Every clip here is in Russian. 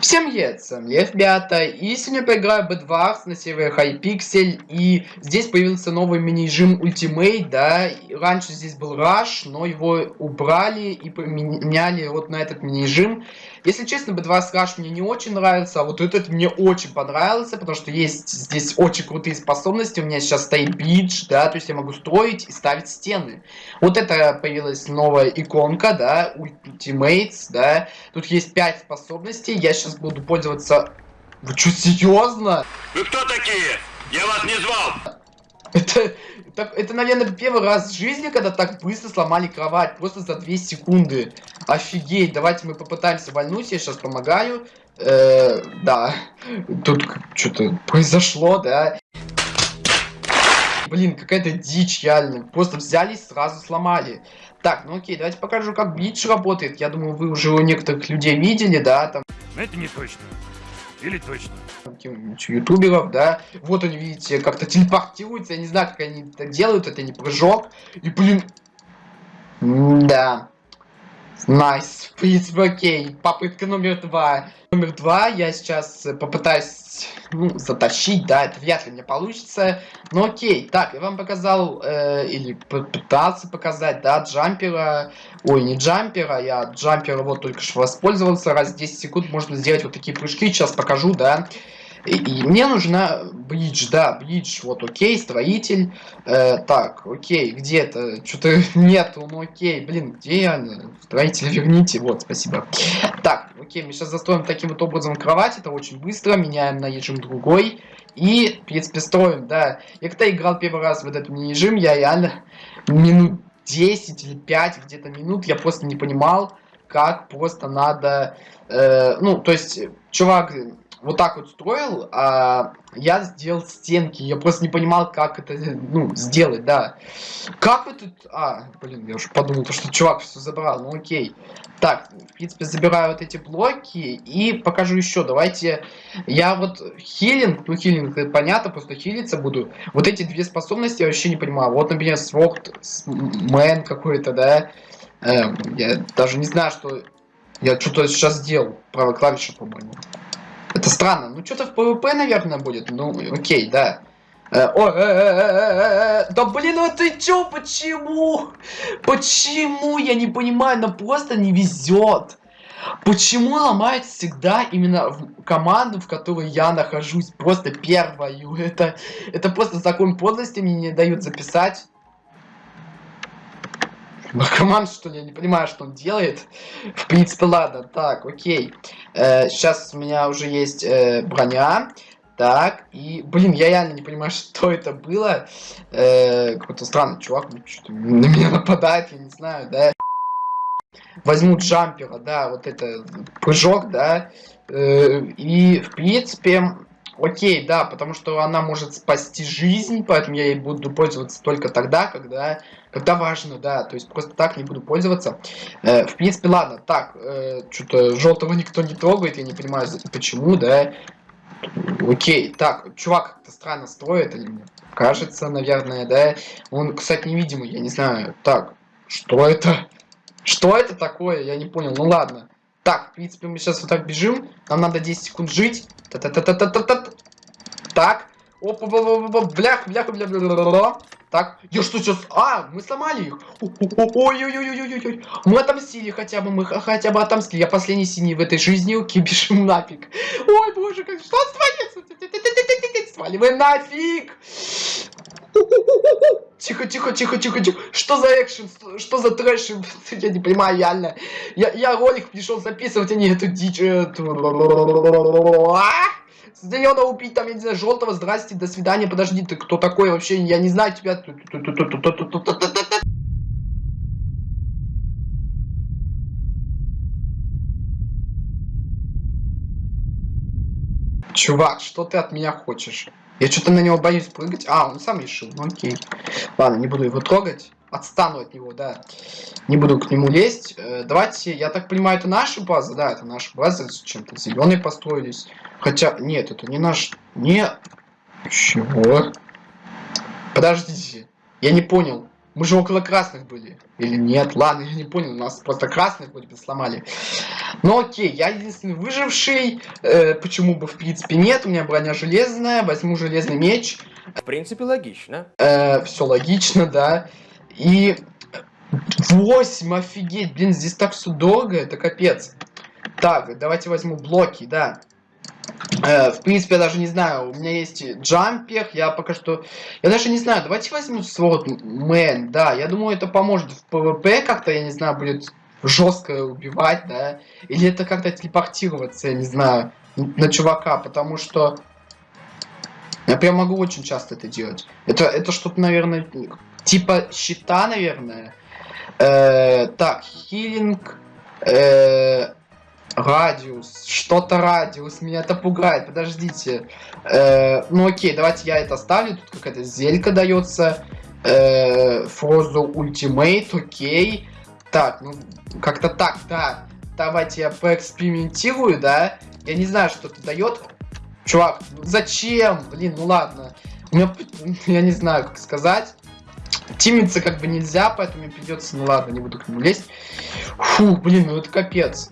Всем привет, с вами ребята, и сегодня поиграю Bedwars на сервере Hypixel, и здесь появился новый мини-режим Ultimate, да, и раньше здесь был Rush, но его убрали и поменяли вот на этот мини-режим. Если честно, B2 Rush мне не очень нравится, а вот этот мне очень понравился, потому что есть здесь очень крутые способности. У меня сейчас стоит бидж, да, то есть я могу строить и ставить стены. Вот это появилась новая иконка, да, Ultimates, да. Тут есть 5 способностей, я сейчас буду пользоваться... Вы что, серьезно? Вы кто такие? Я вас не звал! Это, это, это, наверное, первый раз в жизни, когда так быстро сломали кровать. Просто за 2 секунды. Офигеть. Давайте мы попытаемся вальнуть. Я сейчас помогаю. Э, да. Тут что-то произошло, да. Блин, какая-то дичь, реально. Просто взяли и сразу сломали. Так, ну окей, давайте покажу, как блич работает. Я думаю, вы уже у некоторых людей видели, да, там. Это не точно. Или точно? ютуберов, да. Вот они, видите, как-то телепортируются. Я не знаю, как они это делают. Это не прыжок. И, блин... Да. Nice. Принципе, окей. Попытка номер два. Номер два. Я сейчас попытаюсь ну, затащить, да, это вряд ли мне получится. Но окей. Так, я вам показал, э, или пытался показать, да, джампера. Ой, не джампера, я джампера вот только что воспользовался. Раз в 10 секунд можно сделать вот такие прыжки. Сейчас покажу, да. И, мне нужна бридж, да, бридж, вот окей, строитель. Э, так, окей, где-то, что-то нету, ну окей, блин, где я? Строитель верните, вот, спасибо. Так, окей, мы сейчас застроим таким вот образом кровать, это очень быстро, меняем на режим другой. И, в принципе, строим, да. Я когда играл первый раз в этот мини-режим, я реально минут 10 или 5 где-то минут, я просто не понимал, как просто надо... Э, ну, то есть, чувак вот так вот строил, а я сделал стенки. Я просто не понимал, как это ну, сделать, да. Как вы тут... А, блин, я уже подумал, что чувак все забрал. Ну окей. Так, в принципе, забираю вот эти блоки и покажу еще. Давайте... Я вот хилинг, ну хилинг, понятно, просто хилиться буду. Вот эти две способности я вообще не понимаю. Вот, например, Sword Man какой-то, да. Э, я даже не знаю, что... Я что-то сейчас сделал. Правая клавиша, по-моему. Это странно. Ну, что-то в PvP, наверное, будет. Ну, окей, да. Э, о, э, э, да блин, ну ты чё, почему? Почему? Я не понимаю, но просто не везет. Почему ломает всегда именно в команду, в которой я нахожусь, просто первую? Это, это просто закон подлости мне не дают записать. Наркоман, что ли? Я не понимаю, что он делает. В принципе, ладно. Так, окей. Э, сейчас у меня уже есть э, броня. Так, и, блин, я реально не понимаю, что это было. Э, Какой-то странный чувак что на меня нападает, я не знаю, да. Возьму джампера, да, вот это прыжок, да. Э, и, в принципе, Окей, да, потому что она может спасти жизнь, поэтому я ей буду пользоваться только тогда, когда, когда важно, да, то есть просто так не буду пользоваться. Э, в принципе, ладно, так, э, что-то желтого никто не трогает, я не понимаю, почему, да. Окей, так, чувак как-то странно строит, кажется, наверное, да. Он, кстати, невидимый, я не знаю. Так, что это? Что это такое? Я не понял, ну ладно. Так, в принципе, мы сейчас вот так бежим. Нам надо 10 секунд жить. Та -та -та -та -та -та -та. Так. Оп, оп, оп, оп, блях, блях, блях, Так, я что сейчас? А, мы сломали их. Ой-ой-ой-ой-ой-ой. Мы отомстили хотя бы, мы хотя бы отомстили. Я последний синий в этой жизни, бежим нафиг. Ой, боже, как что творится? Сваливаем нафиг. Тихо, тихо, тихо, тихо, тихо. Что за экшен? Что за трэш? Я не понимаю, реально. Я, я ролик пришел записывать, а не эту дичь. Зелено убить, там, я не знаю, желтого, здрасте, до свидания, подожди, ты кто такой вообще, я не знаю тебя. Чувак, что ты от меня хочешь? Я что-то на него боюсь прыгать. А, он сам решил. Ну окей. Ладно, не буду его трогать. Отстану от него, да. Не буду к нему лезть. Э, давайте, я так понимаю, это наша база? Да, это наша база. Чем-то зеленые построились. Хотя, нет, это не наш... Не... Чего? Подождите. Я не понял. Мы же около красных были. Или нет? Ладно, я не понял. Нас просто красных вроде бы сломали. Ну окей, я единственный выживший. Э, почему бы в принципе нет? У меня броня железная. Возьму железный меч. В принципе, логично. Э, все логично, да. И 8, офигеть, блин, здесь так все долго, это капец. Так, давайте возьму блоки, да. Э, в принципе, я даже не знаю, у меня есть jumper, я пока что... Я даже не знаю, давайте возьму swordsman, да, я думаю, это поможет в ПВП как-то, я не знаю, будет жестко убивать, да. Или это как-то телепортироваться, я не знаю, на чувака, потому что... Я прям могу очень часто это делать. Это, это что-то, наверное, типа щита, наверное. Э, так, хилинг, э, радиус, что-то радиус, меня это пугает, подождите. Э, ну окей, давайте я это оставлю, тут какая-то зелька дается. Э, Фрозу ультимейт, окей. Так, ну как-то так, да. Давайте я поэкспериментирую, да. Я не знаю, что это дает. Чувак, ну зачем? Блин, ну ладно. У меня, я не знаю, как сказать. Тимиться как бы нельзя, поэтому мне придется, ну ладно, не буду к нему лезть. Фу, блин, ну это капец.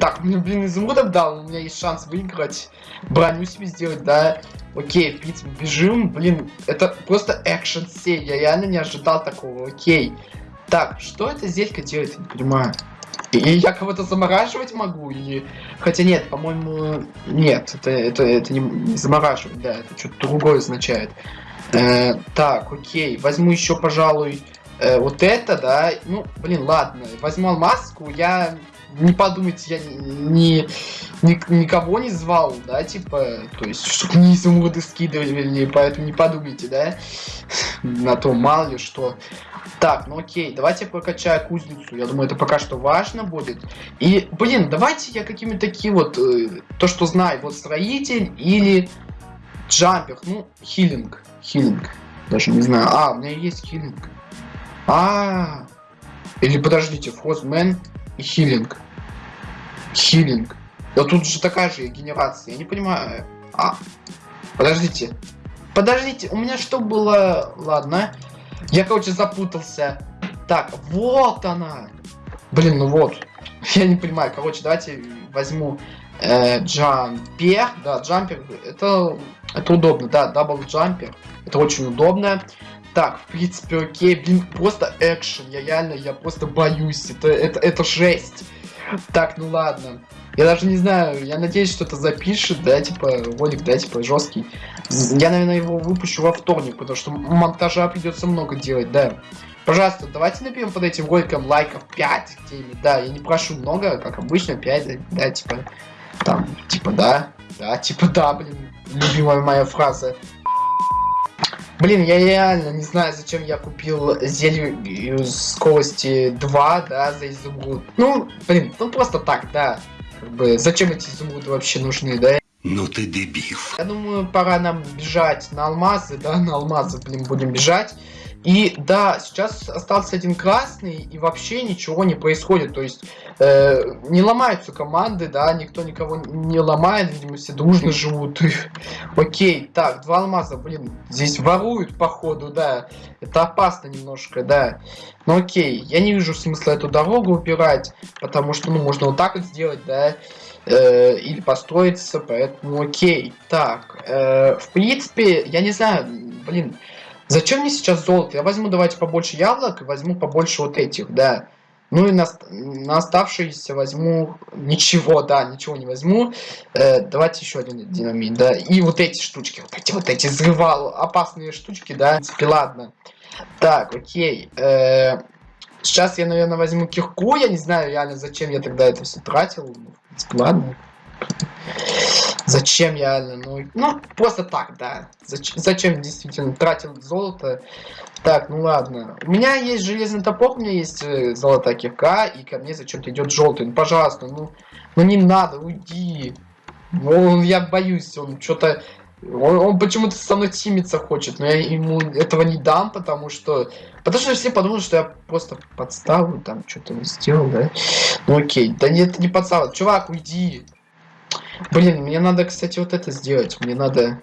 Так, мне, блин, изумрудов дал, у меня есть шанс выиграть, броню себе сделать, да. Окей, в принципе, бежим, блин, это просто экшен серия, я реально не ожидал такого, окей. Так, что эта зелька делает, я не понимаю. И я кого-то замораживать могу, или... Хотя нет, по-моему, нет, это, это, это не, не замораживать, да, это что-то другое означает. Э, так, окей, возьму еще, пожалуй, э, вот это, да. Ну, блин, ладно, возьму алмазку, я не подумайте, я ни, ни, никого не звал, да, типа, то есть, чтобы не изумруды скидывали, поэтому не подумайте, да, на то, мало ли что. Так, ну окей, давайте я прокачаю кузницу, я думаю, это пока что важно будет. И, блин, давайте я какими-то такие вот, э, то, что знаю, вот строитель или джампер, ну, хилинг, хилинг, даже не знаю, а, у меня есть хилинг. А, -а, -а. или подождите, фрозмен и хилинг. Хилинг. Да тут же такая же генерация. Я не понимаю. А, подождите. Подождите, у меня что было? Ладно. Я, короче, запутался. Так, вот она. Блин, ну вот. Я не понимаю. Короче, давайте возьму э, jumper. Да, jumper. Это, это удобно. Да, double jumper. Это очень удобно. Так, в принципе, окей. Блин, просто экшен. Я реально, я просто боюсь. Это, это, это жесть. Так, ну ладно. Я даже не знаю, я надеюсь, что это запишет, да, типа, ролик, да, типа, жесткий. Я, наверное, его выпущу во вторник, потому что монтажа придется много делать, да. Пожалуйста, давайте наберем под этим роликом лайков 5 где-нибудь, да, я не прошу много, как обычно, 5, да, типа, там, типа, да, да, типа, да, блин, любимая моя фраза. Блин, я реально не знаю, зачем я купил зелье скорости 2, да, за изумруд. Ну, блин, ну просто так, да. Как бы, зачем эти изумруды вообще нужны, да? Ну ты дебил. Я думаю, пора нам бежать на алмазы, да, на алмазы, блин, будем бежать. И да, сейчас остался один красный, и вообще ничего не происходит. То есть э, не ломаются команды, да, никто никого не ломает, видимо, все дружно живут. Окей, так, два алмаза, блин, здесь воруют, походу, да. Это опасно немножко, да. Ну окей, я не вижу смысла эту дорогу убирать, потому что, ну, можно вот так вот сделать, да. Э, или построиться, поэтому окей. Так, э, в принципе, я не знаю, блин, Зачем мне сейчас золото? Я возьму давайте побольше яблок и возьму побольше вот этих, да. Ну и на, на оставшиеся возьму ничего, да, ничего не возьму. Э, давайте еще один динамит, да. И вот эти штучки, вот эти вот эти взрывал, опасные штучки, да. В принципе, ладно. Так, окей. Э, сейчас я, наверное, возьму кирку. Я не знаю реально, зачем я тогда это все тратил. Ну, в принципе, ладно. Зачем я, ну, ну, просто так, да. Зачем, зачем действительно тратил золото? Так, ну ладно. У меня есть железный топор, у меня есть э, золотая кирка, и ко мне зачем-то идет желтый. Ну, пожалуйста, ну, ну не надо, уйди. Ну, я боюсь, он что-то... Он, он почему-то со мной тимиться хочет, но я ему этого не дам, потому что... Потому что все подумают, что я просто подставлю, там, что-то сделал, да? Ну окей, да нет, не подстава. Чувак, уйди. Блин, мне надо, кстати, вот это сделать. Мне надо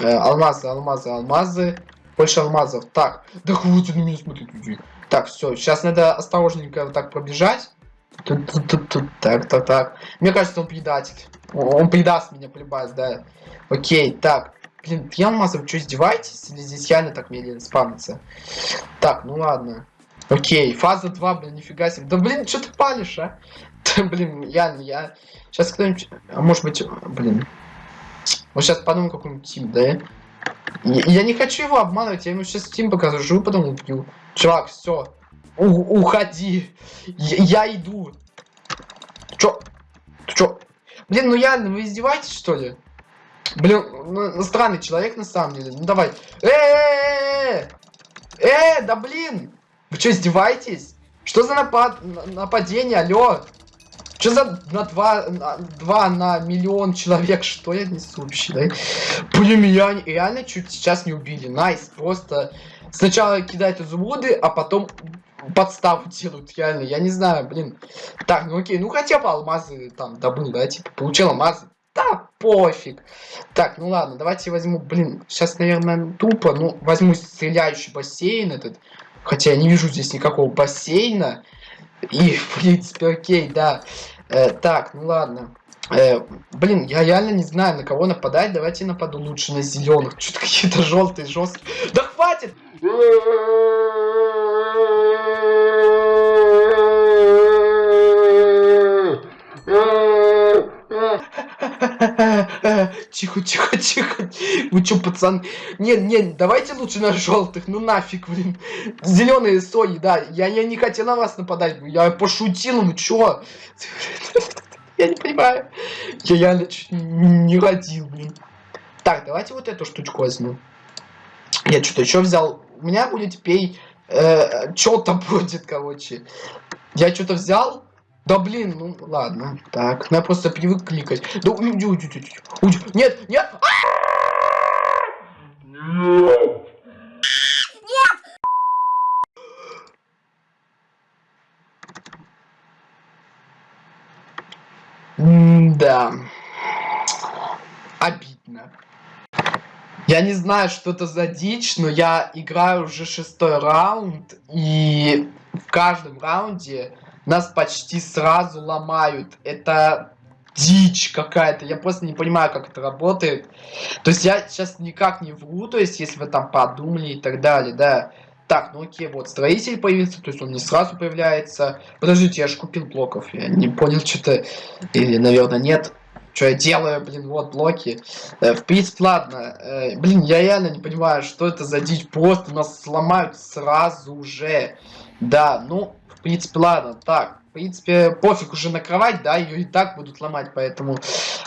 э, алмазы, алмазы, алмазы. Больше алмазов. Так, да хватит на меня смотреть. иди. Так, все, сейчас надо осторожненько вот так пробежать. Тут, тут, тут, тут, так, так, так. Мне кажется, он предатель. Он, предаст меня, полюбас, да. Окей, так. Блин, три алмаза, вы что, издеваетесь? Или здесь реально так медленно спамится? Так, ну ладно. Окей, фаза 2, блин, нифига себе. Да блин, что ты палишь, а? Блин, реально, я... Сейчас кто-нибудь... А может быть, блин. Вот сейчас подумаю какой-нибудь тим, да? Я, я не хочу его обманывать, я ему сейчас тим покажу, потом убью. Чувак, все. уходи. Я, я иду. Чё? Чё? Блин, ну реально, вы издеваетесь, что ли? Блин, ну, странный человек на самом деле. Ну давай. Э, -э, -э, -э, -э да блин! Вы что, издеваетесь? Что за напад нападение, алло? Что за на 2 на, 2 на миллион человек? Что я несу вообще, да? Блин, меня реально чуть сейчас не убили. Nice, просто сначала кидают изумруды, а потом подставу делают, реально. Я не знаю, блин. Так, ну окей, ну хотя бы алмазы там добыл, да, типа, получил алмазы. Да, пофиг. Так, ну ладно, давайте возьму, блин, сейчас, наверное, тупо, ну, возьму стреляющий бассейн этот. Хотя я не вижу здесь никакого бассейна. И, в принципе, окей, да. Э, так, ну ладно. Э, блин, я реально не знаю, на кого нападать. Давайте нападу лучше на зеленых. Что-то какие-то желтые, жесткие. Да хватит! Тихо, тихо, тихо. Вы чё, пацан? Нет, нет, давайте лучше на желтых. Ну нафиг, блин. Зеленые сои, да. Я, я не хотел на вас нападать. Я пошутил, ну чё? Я не понимаю. Я реально не родил, блин. Так, давайте вот эту штучку возьму. Я что-то еще взял. У меня будет теперь э, что-то будет, короче. Я что-то взял. Да блин, ну ладно. Так, я просто привык кликать. Да уйди, уйди, уйди, уйди. Нет, нет. Нет. Да. Обидно. Я не знаю, что это за дичь, но я играю уже шестой раунд, и в каждом раунде нас почти сразу ломают. Это дичь какая-то. Я просто не понимаю, как это работает. То есть я сейчас никак не вру, то есть если вы там подумали и так далее, да. Так, ну окей, вот строитель появился, то есть он не сразу появляется. Подождите, я же купил блоков, я не понял что-то. Или, наверное, нет. Что я делаю, блин, вот блоки. Э, в принципе, ладно. Э, блин, я реально не понимаю, что это за дичь. Просто нас сломают сразу же. Да, ну, принципе, ладно. Так, в принципе, пофиг уже на кровать, да, ее и так будут ломать, поэтому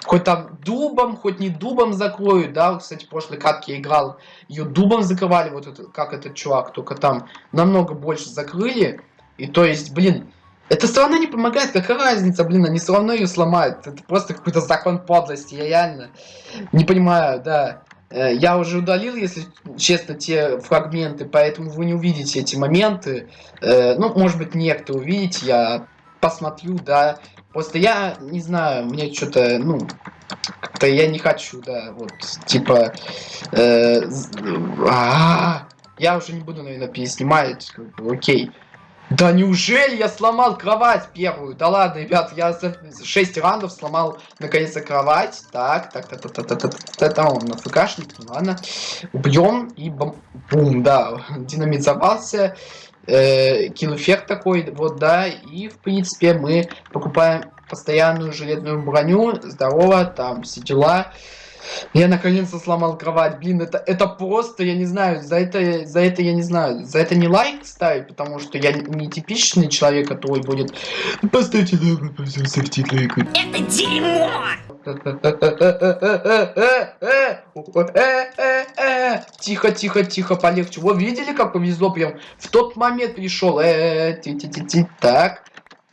хоть там дубом, хоть не дубом закроют, да, кстати, в прошлой катке я играл, ее дубом закрывали, вот это, как этот чувак, только там намного больше закрыли, и то есть, блин, эта сторона не помогает, какая разница, блин, они все равно ее сломают, это просто какой-то закон подлости, я реально не понимаю, да. Э, я уже удалил, если честно, те фрагменты, поэтому вы не увидите эти моменты. Э, ну, может быть, некто увидите, я посмотрю, да. Просто я не знаю, мне что-то, ну, как-то я не хочу, да, вот, типа, э, а -а -а, я уже не буду, наверное, переснимать, как бы, окей. Да неужели я сломал кровать первую? Да ладно, ребят, я за 6 раундов сломал наконец-то кровать. Так, так, так, так, так, так, так, так, так, он на ФКшник, ну ладно. Убьем и бум, бум да, динамит взорвался. Э, эффект такой, вот, да, и в принципе мы покупаем постоянную железную броню, здорово, там все дела. Я наконец-то сломал кровать. Блин, это, это просто, я не знаю, за это, за это я не знаю, за это не лайк ставить, потому что я не типичный человек, который будет... Поставьте лайк, поставьте лайк. Это дерьмо! Тихо, тихо, тихо, полегче. Вы видели, как повезло прям? В тот момент пришел. Так.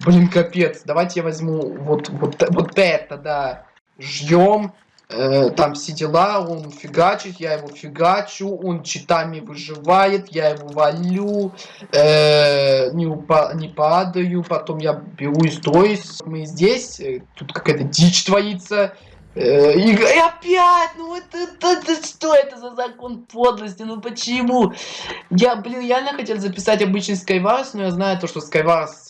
Блин, капец. Давайте я возьму вот, вот, вот это, да. Ждем. Э, там все дела, он фигачит, я его фигачу, он читами выживает, я его валю, э, не, упа не падаю, потом я беру и строюсь. Мы здесь, э, тут какая-то дичь творится, Э, И, и опять, ну это, это, это что это за закон подлости, ну почему? Я, блин, реально хотел записать обычный Skywars, но я знаю то, что Skywars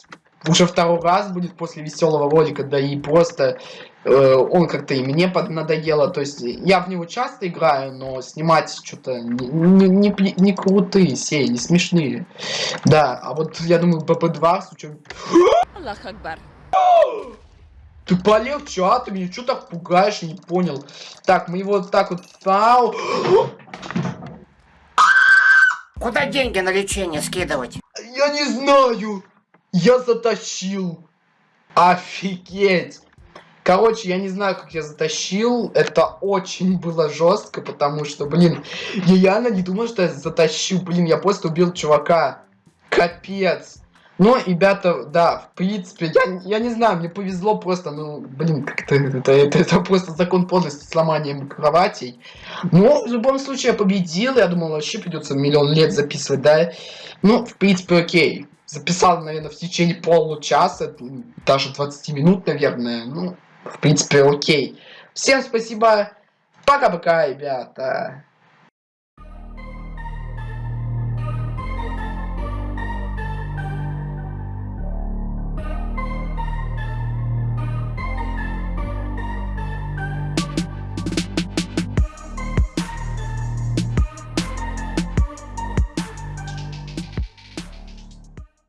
уже второй раз будет после веселого ролика, да и просто э, он как-то и мне под надоело, то есть я в него часто играю, но снимать что-то не, не, не, не крутые серии, не смешные. Да, а вот я думаю, БП2 с учетом Аллах Акбар. ты полегче, а? Ты меня что так пугаешь? Я не понял. Так, мы его вот так вот... Ау! Куда деньги на лечение скидывать? Я не знаю! Я затащил! Офигеть! Короче, я не знаю, как я затащил. Это очень было жестко, потому что, блин, я реально не думал, что я затащу. Блин, я просто убил чувака. Капец. Но, ребята, да, в принципе, я, я не знаю, мне повезло просто, ну, блин, как-то это, это, это просто закон подлости с ломанием кроватей. Но, в любом случае, я победил, я думал, вообще придется миллион лет записывать, да. Ну, в принципе, окей. Записал, наверное, в течение получаса, даже 20 минут, наверное. Ну, в принципе, окей. Всем спасибо. Пока-пока, ребята.